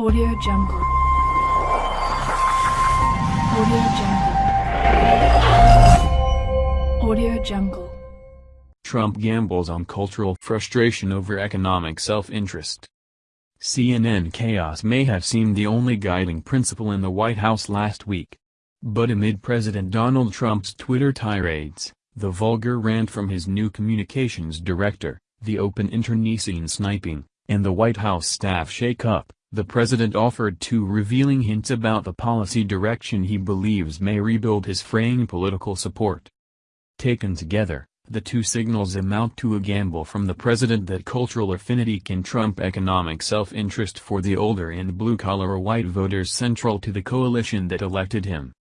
Audio Jungle. Audio Jungle. Audio Jungle. Trump gambles on cultural frustration over economic self-interest. CNN chaos may have seemed the only guiding principle in the White House last week. But amid President Donald Trump's Twitter tirades, the vulgar rant from his new communications director, the open internecine sniping, and the White House staff shake-up, the president offered two revealing hints about the policy direction he believes may rebuild his fraying political support. Taken together, the two signals amount to a gamble from the president that cultural affinity can trump economic self-interest for the older and blue-collar white voters central to the coalition that elected him.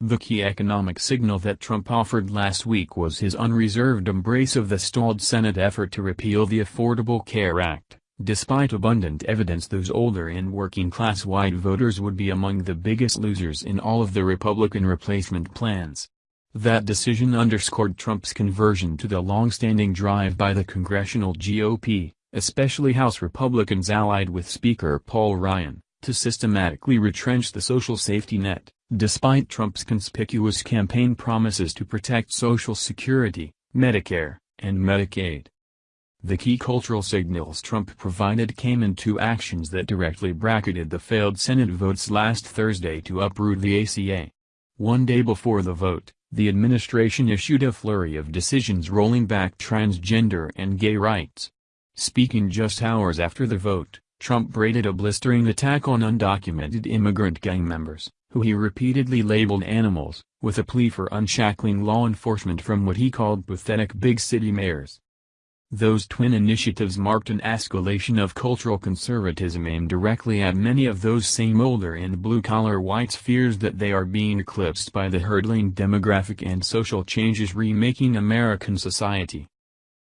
The key economic signal that Trump offered last week was his unreserved embrace of the stalled Senate effort to repeal the Affordable Care Act. Despite abundant evidence those older and working-class white voters would be among the biggest losers in all of the Republican replacement plans. That decision underscored Trump's conversion to the long-standing drive by the congressional GOP, especially House Republicans allied with Speaker Paul Ryan, to systematically retrench the social safety net, despite Trump's conspicuous campaign promises to protect Social Security, Medicare, and Medicaid. The key cultural signals Trump provided came in two actions that directly bracketed the failed Senate votes last Thursday to uproot the ACA. One day before the vote, the administration issued a flurry of decisions rolling back transgender and gay rights. Speaking just hours after the vote, Trump braided a blistering attack on undocumented immigrant gang members, who he repeatedly labeled animals, with a plea for unshackling law enforcement from what he called pathetic big city mayors. Those twin initiatives marked an escalation of cultural conservatism aimed directly at many of those same older and blue-collar whites' fears that they are being eclipsed by the hurdling demographic and social changes remaking American society.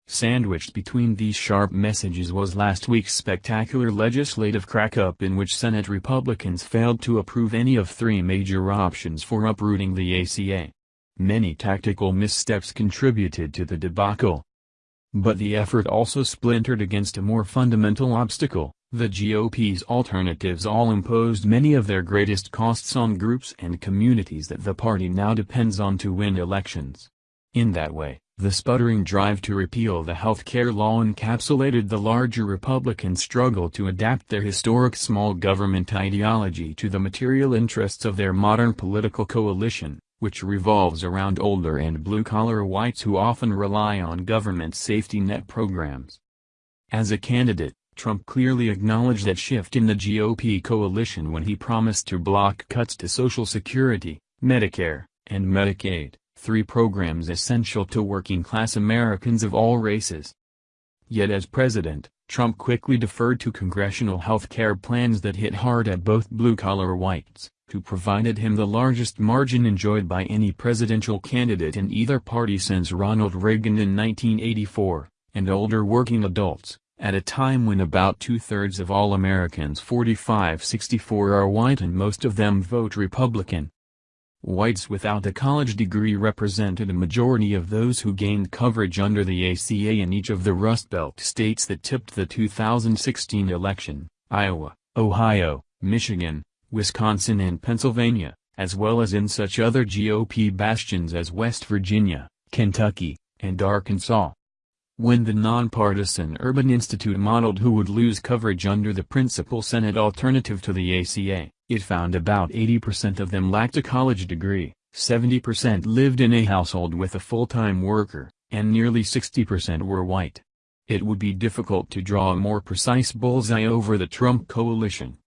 Sandwiched between these sharp messages was last week's spectacular legislative crack-up in which Senate Republicans failed to approve any of three major options for uprooting the ACA. Many tactical missteps contributed to the debacle, but the effort also splintered against a more fundamental obstacle, the GOP's alternatives all imposed many of their greatest costs on groups and communities that the party now depends on to win elections. In that way, the sputtering drive to repeal the health care law encapsulated the larger Republican struggle to adapt their historic small government ideology to the material interests of their modern political coalition which revolves around older and blue-collar whites who often rely on government safety net programs. As a candidate, Trump clearly acknowledged that shift in the GOP coalition when he promised to block cuts to Social Security, Medicare, and Medicaid, three programs essential to working-class Americans of all races. Yet as president, Trump quickly deferred to congressional health care plans that hit hard at both blue-collar whites who provided him the largest margin enjoyed by any presidential candidate in either party since Ronald Reagan in 1984, and older working adults, at a time when about two-thirds of all Americans 45-64 are white and most of them vote Republican. Whites without a college degree represented a majority of those who gained coverage under the ACA in each of the Rust Belt states that tipped the 2016 election, Iowa, Ohio, Michigan, Wisconsin and Pennsylvania, as well as in such other GOP bastions as West Virginia, Kentucky, and Arkansas. When the nonpartisan Urban Institute modeled who would lose coverage under the principal Senate alternative to the ACA, it found about 80% of them lacked a college degree, 70% lived in a household with a full-time worker, and nearly 60% were white. It would be difficult to draw a more precise bullseye over the Trump coalition.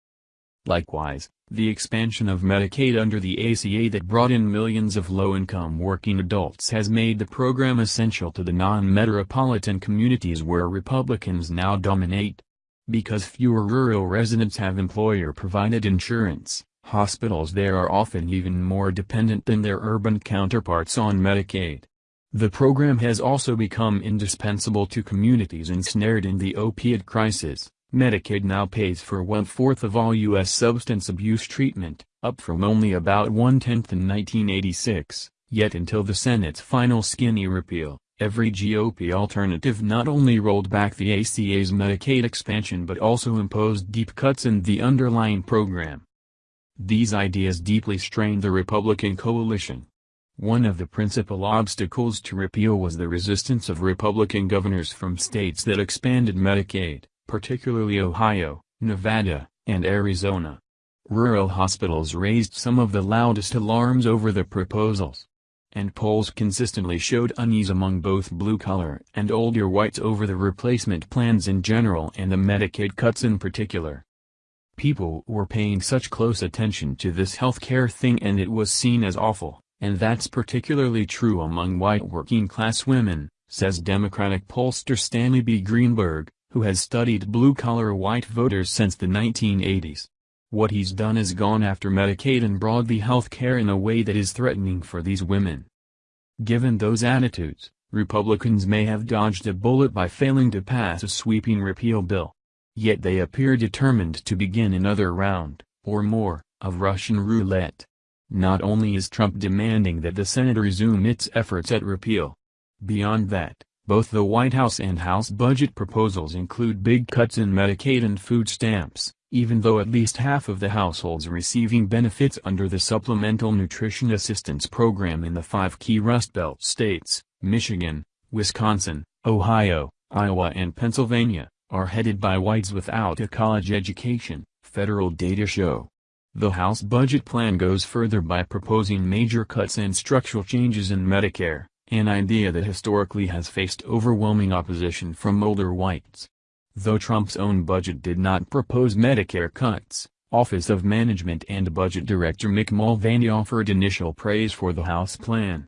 Likewise, the expansion of Medicaid under the ACA that brought in millions of low-income working adults has made the program essential to the non-metropolitan communities where Republicans now dominate. Because fewer rural residents have employer-provided insurance, hospitals there are often even more dependent than their urban counterparts on Medicaid. The program has also become indispensable to communities ensnared in the opiate crisis. Medicaid now pays for one-fourth of all U.S. substance abuse treatment, up from only about one-tenth in 1986, yet until the Senate's final skinny repeal, every GOP alternative not only rolled back the ACA's Medicaid expansion but also imposed deep cuts in the underlying program. These ideas deeply strained the Republican coalition. One of the principal obstacles to repeal was the resistance of Republican governors from states that expanded Medicaid, particularly Ohio, Nevada, and Arizona. Rural hospitals raised some of the loudest alarms over the proposals. And polls consistently showed unease among both blue-collar and older whites over the replacement plans in general and the Medicaid cuts in particular. People were paying such close attention to this health care thing and it was seen as awful, and that's particularly true among white working-class women, says Democratic pollster Stanley B. Greenberg, who has studied blue-collar white voters since the 1980s. What he's done is gone after Medicaid and broadly health care in a way that is threatening for these women. Given those attitudes, Republicans may have dodged a bullet by failing to pass a sweeping repeal bill. Yet they appear determined to begin another round, or more, of Russian roulette. Not only is Trump demanding that the Senate resume its efforts at repeal. Beyond that, both the White House and House budget proposals include big cuts in Medicaid and food stamps, even though at least half of the households receiving benefits under the Supplemental Nutrition Assistance Program in the five key Rust Belt states, Michigan, Wisconsin, Ohio, Iowa and Pennsylvania, are headed by whites without a college education, federal data show. The House budget plan goes further by proposing major cuts and structural changes in Medicare, an idea that historically has faced overwhelming opposition from older whites. Though Trump's own budget did not propose Medicare cuts, Office of Management and Budget Director Mick Mulvaney offered initial praise for the House plan.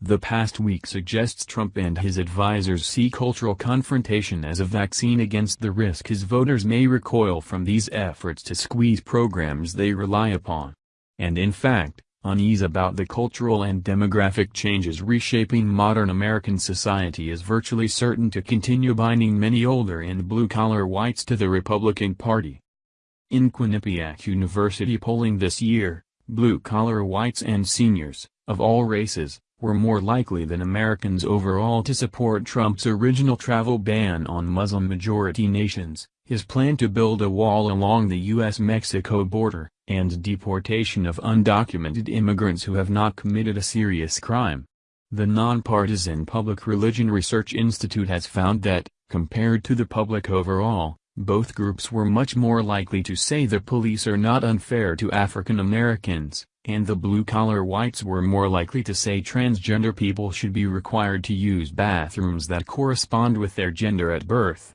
The past week suggests Trump and his advisers see cultural confrontation as a vaccine against the risk his voters may recoil from these efforts to squeeze programs they rely upon. And in fact, unease about the cultural and demographic changes reshaping modern American society is virtually certain to continue binding many older and blue-collar whites to the Republican Party. In Quinnipiac University polling this year, blue-collar whites and seniors, of all races, were more likely than Americans overall to support Trump's original travel ban on Muslim-majority nations, his plan to build a wall along the U.S.-Mexico border, and deportation of undocumented immigrants who have not committed a serious crime. The nonpartisan Public Religion Research Institute has found that, compared to the public overall, both groups were much more likely to say the police are not unfair to African Americans, and the blue-collar whites were more likely to say transgender people should be required to use bathrooms that correspond with their gender at birth.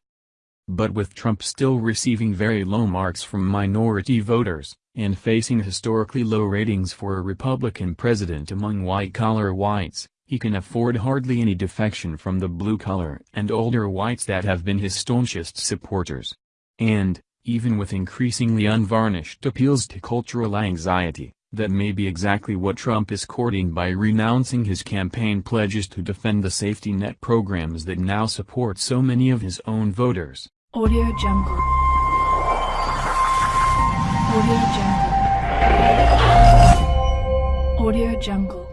But with Trump still receiving very low marks from minority voters, and facing historically low ratings for a Republican president among white-collar whites, he can afford hardly any defection from the blue-collar and older whites that have been his staunchest supporters. And, even with increasingly unvarnished appeals to cultural anxiety, that may be exactly what Trump is courting by renouncing his campaign pledges to defend the safety net programs that now support so many of his own voters. Audio Jungle. Audio Jungle. Audio Jungle.